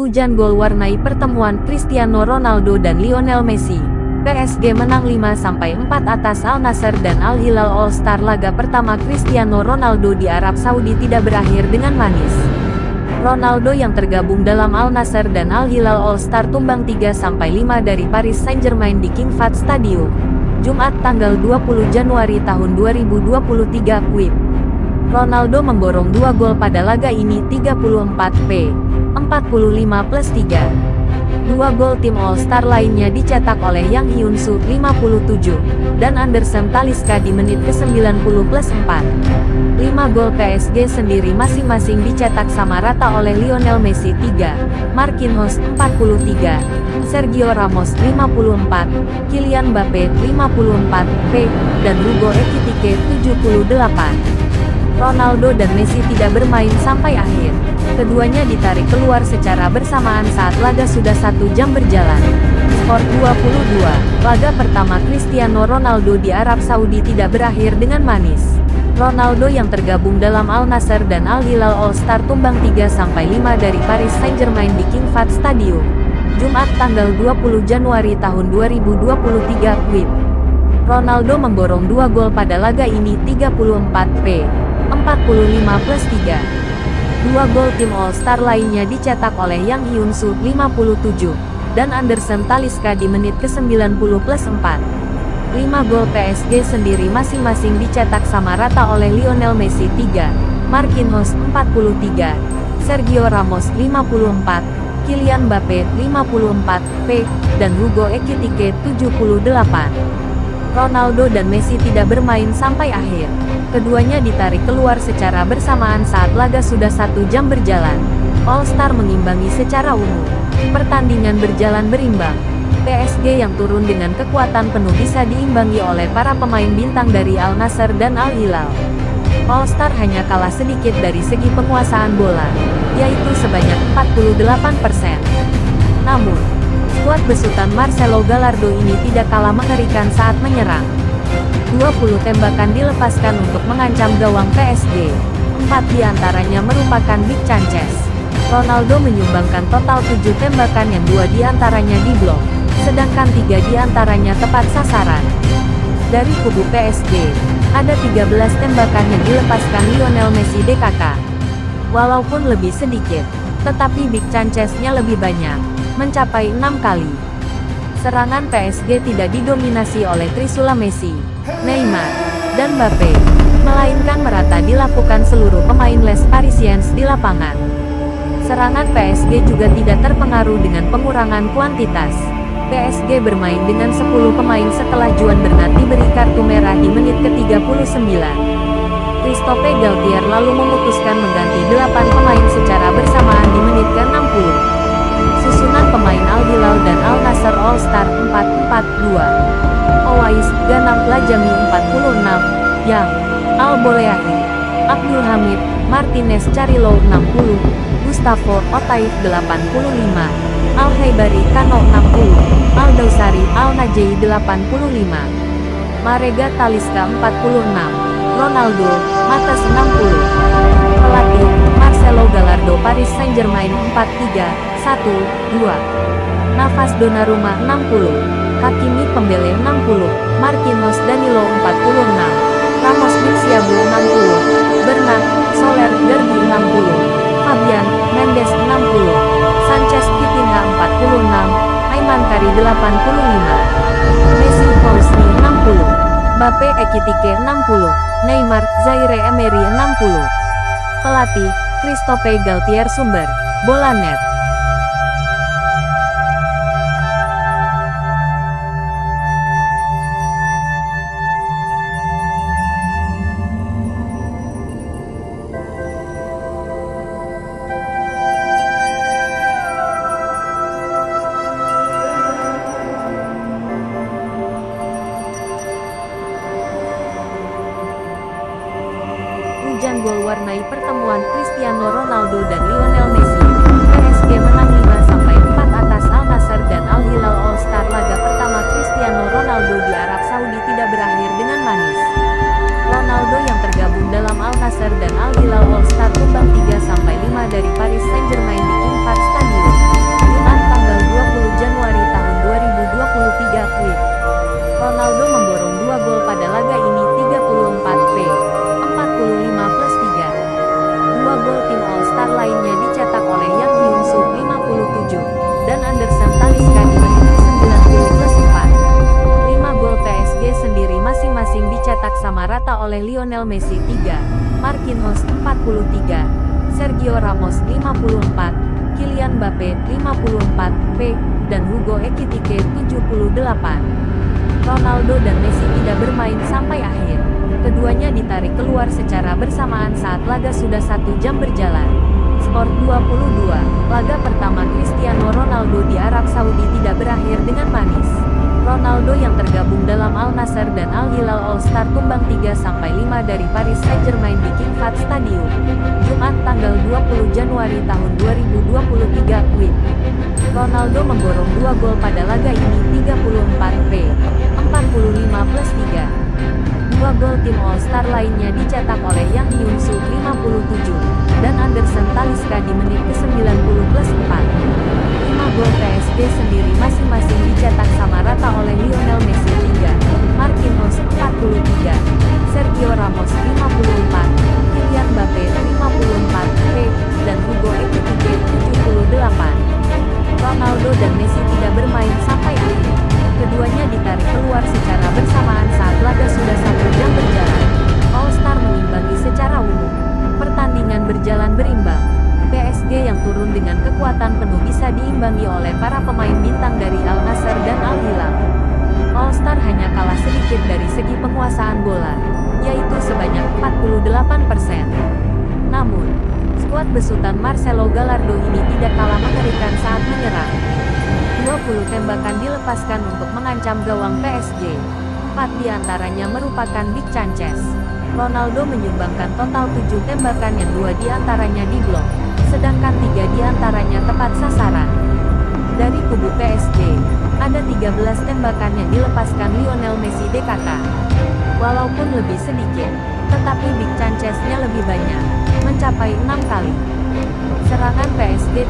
Hujan gol warnai pertemuan Cristiano Ronaldo dan Lionel Messi. PSG menang 5-4 atas Al Nassr dan Al Hilal All Star laga pertama Cristiano Ronaldo di Arab Saudi tidak berakhir dengan manis. Ronaldo yang tergabung dalam Al Nassr dan Al Hilal All Star tumbang 3-5 dari Paris Saint-Germain di King Fahd Stadium. Jumat tanggal 20 Januari tahun 2023 WIB. Ronaldo memborong dua gol pada laga ini 34 p. 45 plus 3. Dua gol tim All-Star lainnya dicetak oleh Yang Hyun-soo 57, dan Anderson Talisca di menit ke-90 plus 4. 5 gol PSG sendiri masing-masing dicetak sama rata oleh Lionel Messi 3, Marquinhos 43, Sergio Ramos 54, Kylian Mbappe 54, P, dan Hugo Ekitike 78. Ronaldo dan Messi tidak bermain sampai akhir. Keduanya ditarik keluar secara bersamaan saat laga sudah satu jam berjalan. Skor 22, laga pertama Cristiano Ronaldo di Arab Saudi tidak berakhir dengan manis. Ronaldo yang tergabung dalam Al Nassr dan Al Hilal All Star tumbang 3-5 dari Paris Saint-Germain di King Fahd Stadium. Jumat tanggal 20 Januari tahun 2023 WIB. Ronaldo memborong dua gol pada laga ini 34 p. 45 plus 3. Dua gol tim All-Star lainnya dicetak oleh Yang Hyun-soo 57, dan Anderson Talisca di menit ke-90 plus 4. 5 gol PSG sendiri masing-masing dicetak sama rata oleh Lionel Messi 3, Marquinhos 43, Sergio Ramos 54, Kylian Mbappe 54, P, dan Hugo Ekitike 78. Ronaldo dan Messi tidak bermain sampai akhir. Keduanya ditarik keluar secara bersamaan saat laga sudah satu jam berjalan. All Star mengimbangi secara umum. Pertandingan berjalan berimbang. PSG yang turun dengan kekuatan penuh bisa diimbangi oleh para pemain bintang dari Al Nassr dan Al Hilal. All Star hanya kalah sedikit dari segi penguasaan bola, yaitu sebanyak 48%. Namun, skuad besutan Marcelo Gallardo ini tidak kalah mengerikan saat menyerang. 20 tembakan dilepaskan untuk mengancam gawang PSG. Empat di antaranya merupakan Big Chances. Ronaldo menyumbangkan total 7 tembakan yang dua di antaranya diblok, sedangkan tiga di antaranya tepat sasaran. Dari kubu PSG, ada 13 tembakan yang dilepaskan Lionel Messi DKK. Walaupun lebih sedikit, tetapi Big Chances-nya lebih banyak, mencapai enam kali. Serangan PSG tidak didominasi oleh Trisula Messi, Neymar, dan Mbappe, melainkan merata dilakukan seluruh pemain Les Parisiens di lapangan. Serangan PSG juga tidak terpengaruh dengan pengurangan kuantitas. PSG bermain dengan 10 pemain setelah Juan Bernat diberi kartu merah di menit ke-39. Christophe Galtier lalu memutuskan mengganti 8 pemain secara bersamaan di menit ke-60. Susunan pemain Al Hilal dan Al Nassr All Star 4-4-2. Owais, Ganam Lajami 46, Yang, Al Boleahi, Abdul Hamid, Martinez Carilo 60, Gustavo Otaif 85, Al Haibari Kano 60, Al Dausari Al Najei 85, Marega Taliska 46, Ronaldo, Matas 60, Pelatih, Marcelo Gallardo Paris Saint-Germain 43, 1, 2, Nafas Donnarumma 60, Hakimi Pembele 60, Marquinhos Danilo 46, Ramos Bitsiabu 60, Bernat, Soler Derby 60, Fabian, Mendes 60, Sanchez Vitinha 46, Aiman Kari 85, Messi Fauzi 60, Bape Ekitike 60, Neymar, Zaire Emery 60. Pelatih, Christophe Galtier Sumber, Bola Net. Warnai pertemuan Cristiano Ronaldo dan Lionel Messi. PSG menang 5-4 atas Al Nassr dan Al Hilal All Star laga pertama Cristiano Ronaldo di Arab Saudi tidak berakhir dengan manis. Ronaldo yang tergabung dalam Al Nassr dan Al Hilal All Star tumbang 3-5 dari Paris Saint-Germain oleh Lionel Messi 3, Marquinhos 43, Sergio Ramos 54, Kylian Mbappe 54, P, dan Hugo Ekitike 78. Ronaldo dan Messi tidak bermain sampai akhir. Keduanya ditarik keluar secara bersamaan saat laga sudah satu jam berjalan. Skor 22, laga pertama Cristiano Ronaldo di Arab Saudi tidak berakhir dengan manis. Ronaldo yang tergabung dalam Al Nassr dan Al Hilal All Star tumbang 3-5 dari Paris Saint-Germain di King Fahd Stadium. Jumat tanggal 20 Januari tahun 2023, WIB. Ronaldo memborong dua gol pada laga ini 34 P, 45 plus 3. Dua gol tim All-Star lainnya dicetak oleh Yang Hyun-soo 57, dan Anderson Talisca di menit ke-90 plus 4. Lima gol PSG sendiri masing-masing dicetak sama rata oleh Lionel besutan Marcelo Gallardo ini tidak kalah mengerikan saat menyerang. 20 tembakan dilepaskan untuk mengancam gawang PSG. 4 di antaranya merupakan Big Chances. Ronaldo menyumbangkan total 7 tembakan yang dua di antaranya diblok, sedangkan tiga di antaranya tepat sasaran. Dari kubu PSG, ada 13 tembakan yang dilepaskan Lionel Messi DKK. Walaupun lebih sedikit, tetapi Big Chances-nya lebih banyak, mencapai 6 kali. Serangan PSG